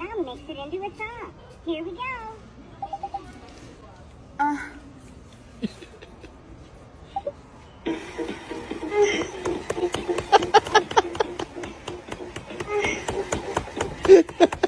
Now mix it into a song. Here we go. Ha uh.